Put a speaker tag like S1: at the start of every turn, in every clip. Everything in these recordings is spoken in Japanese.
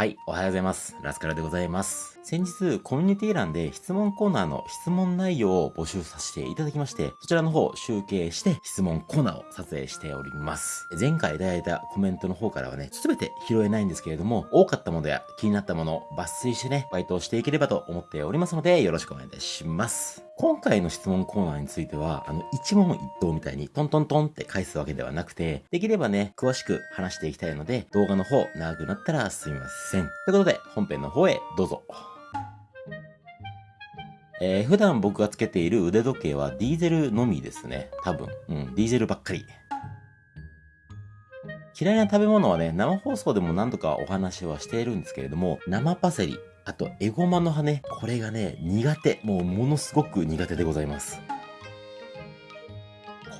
S1: はい、おはようございます。ラスカラでございます。先日、コミュニティ欄で質問コーナーの質問内容を募集させていただきまして、そちらの方集計して質問コーナーを撮影しております。前回いただいたコメントの方からはね、すべて拾えないんですけれども、多かったものや気になったものを抜粋してね、バイトをしていければと思っておりますので、よろしくお願いいたします。今回の質問コーナーについては、あの、一問一答みたいにトントントンって返すわけではなくて、できればね、詳しく話していきたいので、動画の方長くなったらすみません。ということで、本編の方へどうぞ。えー、普段僕がつけている腕時計はディーゼルのみですね。多分。うん、ディーゼルばっかり。嫌いな食べ物はね、生放送でも何度かお話はしているんですけれども、生パセリ、あと、エゴマの葉ね、これがね、苦手。もう、ものすごく苦手でございます。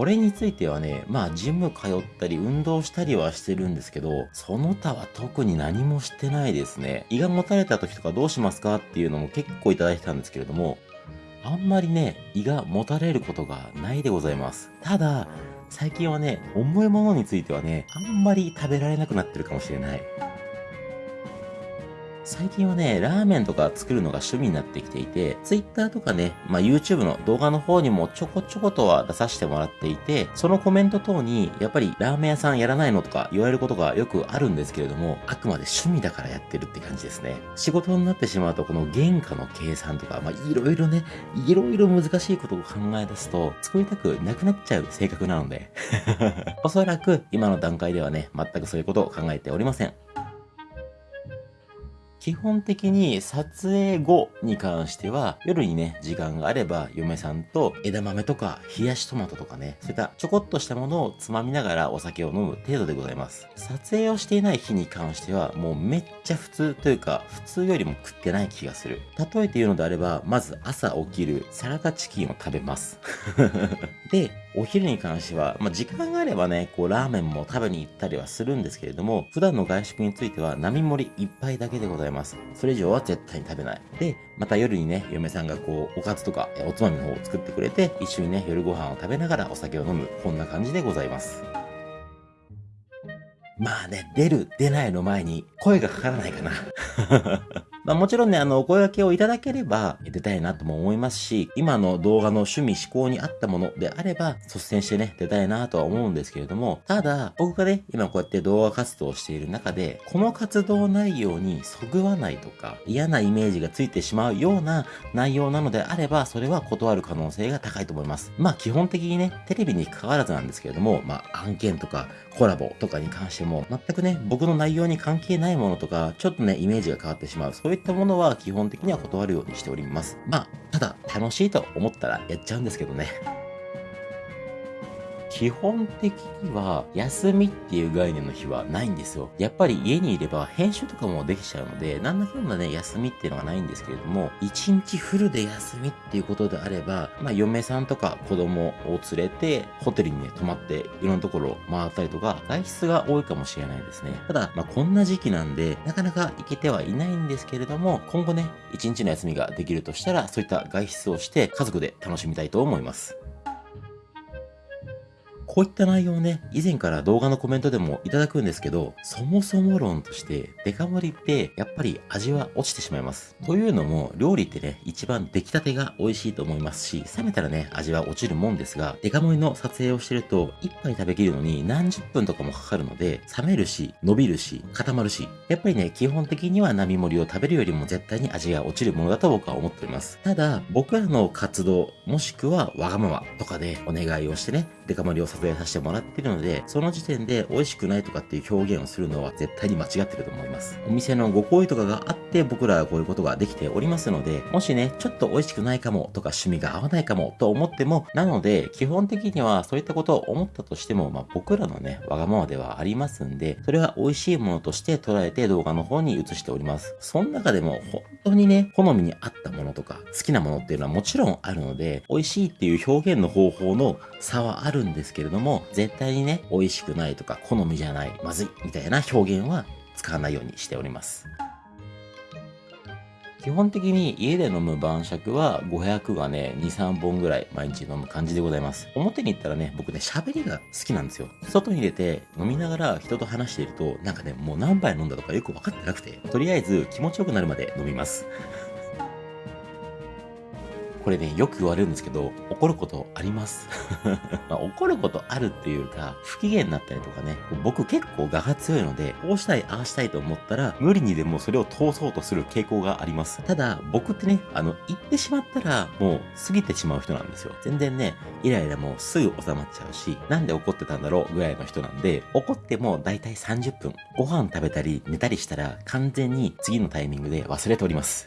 S1: これについてはね、まあ、ジム通ったり、運動したりはしてるんですけど、その他は特に何もしてないですね。胃がもたれた時とかどうしますかっていうのも結構いただいてたんですけれども、あんまりね、胃がもたれることがないでございます。ただ、最近はね、重いものについてはね、あんまり食べられなくなってるかもしれない。最近はね、ラーメンとか作るのが趣味になってきていて、Twitter とかね、まあ YouTube の動画の方にもちょこちょことは出させてもらっていて、そのコメント等に、やっぱりラーメン屋さんやらないのとか言われることがよくあるんですけれども、あくまで趣味だからやってるって感じですね。仕事になってしまうと、この原価の計算とか、まあいろいろね、いろいろ難しいことを考え出すと、作りたくなくなっちゃう性格なので、おそらく今の段階ではね、全くそういうことを考えておりません。基本的に撮影後に関しては、夜にね、時間があれば、嫁さんと枝豆とか冷やしトマトとかね、そういったちょこっとしたものをつまみながらお酒を飲む程度でございます。撮影をしていない日に関しては、もうめっちゃ普通というか、普通よりも食ってない気がする。例えて言うのであれば、まず朝起きるサラダチキンを食べます。で、お昼に関しては、まあ、時間があればね、こう、ラーメンも食べに行ったりはするんですけれども、普段の外食については、並盛り一杯だけでございます。それ以上は絶対に食べない。で、また夜にね、嫁さんがこう、おかずとか、おつまみの方を作ってくれて、一緒にね、夜ご飯を食べながらお酒を飲む、こんな感じでございます。まあね、出る、出ないの前に声がかからないかな。まあもちろんね、あの、お声掛けをいただければ出たいなとも思いますし、今の動画の趣味思考に合ったものであれば、率先してね、出たいなとは思うんですけれども、ただ、僕がね、今こうやって動画活動をしている中で、この活動内容にそぐわないとか、嫌なイメージがついてしまうような内容なのであれば、それは断る可能性が高いと思います。まあ基本的にね、テレビに関わらずなんですけれども、まあ案件とかコラボとかに関しても、全くね、僕の内容に関係ないものとか、ちょっとね、イメージが変わってしまう。そういったものは基本的には断るようにしております。まあ、ただ、楽しいと思ったらやっちゃうんですけどね。基本的には休みっていう概念の日はないんですよ。やっぱり家にいれば編集とかもできちゃうので、なんだかんだね、休みっていうのはないんですけれども、一日フルで休みっていうことであれば、まあ嫁さんとか子供を連れて、ホテルにね、泊まっていろんなところを回ったりとか、外出が多いかもしれないですね。ただ、まあこんな時期なんで、なかなか行けてはいないんですけれども、今後ね、一日の休みができるとしたら、そういった外出をして家族で楽しみたいと思います。こういった内容をね、以前から動画のコメントでもいただくんですけど、そもそも論として、デカ盛りってやっぱり味は落ちてしまいます。というのも、料理ってね、一番出来たてが美味しいと思いますし、冷めたらね、味は落ちるもんですが、デカ盛りの撮影をしてると、一杯食べきるのに何十分とかもかかるので、冷めるし、伸びるし、固まるし、やっぱりね、基本的には並盛りを食べるよりも絶対に味が落ちるものだと僕は思っております。ただ、僕らの活動、もしくはわがままとかでお願いをしてね、デカ盛りを撮影させてもらってるので、その時点で美味しくないとかっていう表現をするのは絶対に間違ってると思います。お店のご好意とかがあって僕らはこういうことができておりますので、もしね、ちょっと美味しくないかもとか趣味が合わないかもと思っても、なので、基本的にはそういったことを思ったとしても、まあ僕らのね、わがままではありますんで、それは美味しいものとして捉えて動画の方に移しております。その中でも本当にね、好みに合ったものとか、好きなものっていうのはもちろんあるので、美味しいっていう表現の方法の差はあるんですけどれども、絶対にね、美味しくないとか、好みじゃない、まずい、みたいな表現は使わないようにしております。基本的に家で飲む晩酌は500がね、2、3本ぐらい毎日飲む感じでございます。表に行ったらね、僕ね、喋りが好きなんですよ。外に出て飲みながら人と話していると、なんかね、もう何杯飲んだとかよく分かってなくて、とりあえず気持ちよくなるまで飲みます。これね、よく言われるんですけど、怒ることあります？まあ、怒ることあるっていうか、不機嫌になったりとかね、僕結構我が強いので、こうしたい、ああしたいと思ったら、無理にでもそれを通そうとする傾向があります。ただ、僕ってね、あの、言ってしまったら、もう過ぎてしまう人なんですよ。全然ね、イライラもすぐ収まっちゃうし、なんで怒ってたんだろうぐらいの人なんで、怒ってもだいたい30分、ご飯食べたり寝たりしたら、完全に次のタイミングで忘れております。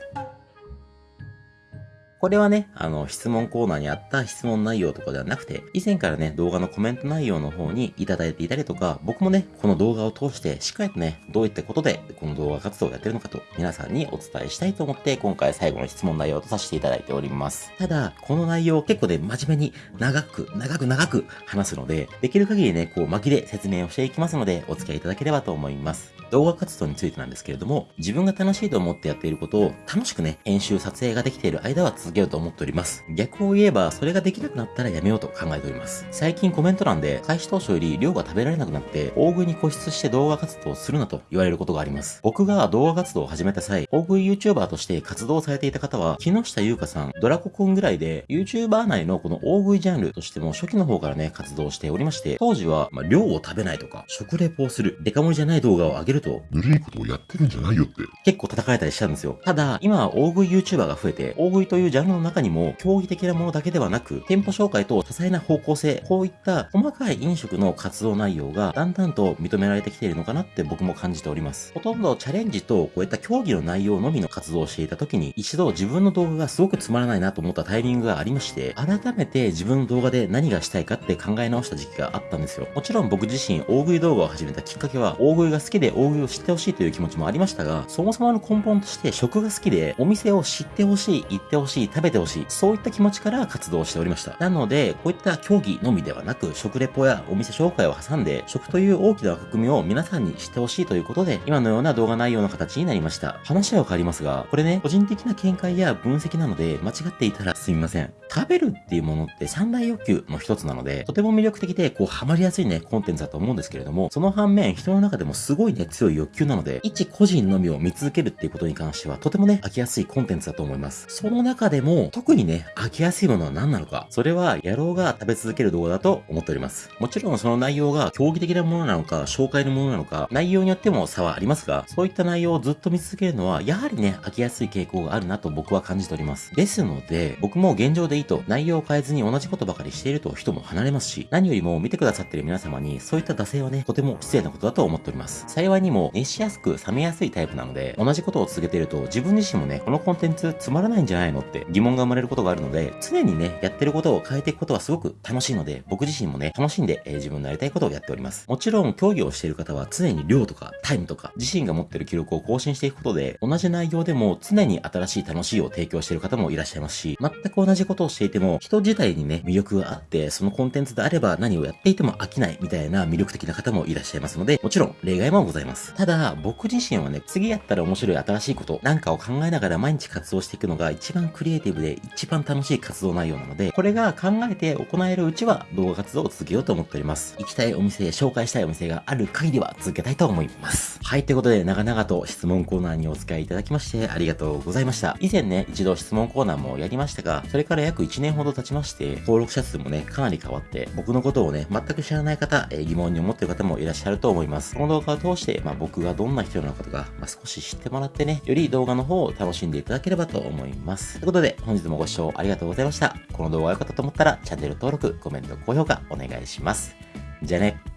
S1: これはね、あの、質問コーナーにあった質問内容とかではなくて、以前からね、動画のコメント内容の方にいただいていたりとか、僕もね、この動画を通して、しっかりとね、どういったことで、この動画活動をやってるのかと、皆さんにお伝えしたいと思って、今回最後の質問内容とさせていただいております。ただ、この内容結構ね、真面目に長く、長く長く話すので、できる限りね、こう巻きで説明をしていきますので、お付き合いいただければと思います。動画活動についてなんですけれども、自分が楽しいと思ってやっていることを楽しくね、編集撮影ができている間は続けようと思っております。逆を言えば、それができなくなったらやめようと考えております。最近コメント欄で、開始当初より量が食べられなくなって、大食いに固執して動画活動をするなと言われることがあります。僕が動画活動を始めた際、大食い YouTuber として活動されていた方は、木下優香さん、ドラコくんぐらいで、YouTuber 内のこの大食いジャンルとしても初期の方からね、活動しておりまして、当時は、まあ、量を食べないとか、食レポをする、デカ盛りじゃない動画を上げると、
S2: ぬるいことをやってるんじゃないよって。
S1: 結構叩かれたりしたんですよ。ただ、今は大食い YouTuber が増えて、大食いというジャンルの中にも、競技的なものだけではなく、店舗紹介と多彩な方向性、こういった細かい飲食の活動内容がだんだんと認められてきているのかなって僕も感じております。ほとんどチャレンジとこういった競技の内容のみの活動をしていた時に、一度自分の動画がすごくつまらないなと思ったタイミングがありまして、改めて自分の動画で何がしたいかって考え直した時期があったんですよ。もちろん僕自身大食い動画を始めたきっかけは、大食いが好きで大食いを知ってほしいという気持ちもありましたが、そもそもの根本として食が好きで、お店を知ってほしい、行ってほしい、食べてほしい、そういった気持ちから活動しておりました。なので、こういった競技のみではなく、食レポやお店紹介を挟んで、食という大きな枠組みを皆さんに知ってほしいということで、今のような動画内容の形になりました。話は変わりますが、これね、個人的な見解や分析なので、間違っていたらすみません。食べるっていうものって三大欲求の一つなので、とても魅力的で、こう、ハマりやすいね、コンテンツだと思うんですけれども、その反面、人の中でもすごいね、強い欲求なので、一個人のみを見続けるっていうことに関しては、とてもね、飽きやすいコンテンツだと思います。その中でも、特にね、飽きやすいものは何なのか、それは、野郎が食べ続ける動画だと思っております。もちろんその内容が競技的なものなのか、紹介のものなのか、内容によっても差はありますが、そういった内容をずっと見続けるのは、やはりね、飽きやすい傾向があるなと僕は感じております。ですので、僕も現状でいいと、内容を変えずに同じことばかりしていると人も離れますし、何よりも見てくださってる皆様に、そういった惰性はね、とても失礼なことだと思っております。幸いにも、熱しやすく冷めやすいタイプなので、同じことを続けていると、自分自身もね、このコンテンツつまらないんじゃないのって疑問が生まれることがあるので、常にね、やってることを変えていくことはすごく楽しいので、僕自身もね、楽しんで、えー、自分のやりたいことをやっております。もちろん、競技をしている方は常に量とかタイムとか、自身が持ってる記録を更新していくことで、同じ内容でも常に新しい楽しいを提供している方もいらっしゃいますし、全く同じことをしていても、人自体にね、魅力があって、そのコンテンツであれば何をやっていても飽きないみたいな魅力的な方もいらっしゃいますので、もちろん例外もございます。ただ、僕自身はね、次やったら面白い新しいことなんかを考えながら毎日活動していくのが一番クリエイティブで一番楽しい活動内容なので、これが考えて行えるうちは動画活動を続けようと思っております。行きたいお店、紹介したいお店がある限りは続けたいと思います。はい、ということで長々と質問コーナーにお付き合いいただきましてありがとうございました。以前ね、一度質問コーナーもやりましたが、それから約1年ほど経ちまして、登録者数もね、かなり変わって、僕のことをね、全く知らない方、え、疑問に思ってる方もいらっしゃると思います。この動画を通して、まあ、僕がどんな人なのかとか、まあ、少し知ってもらってね、より動画の方を楽しんでいただければと思います。ということで、本日もご視聴ありがとうございました。この動画が良かったと思ったら、チャンネル登録、コメント、高評価お願いします。じゃあね。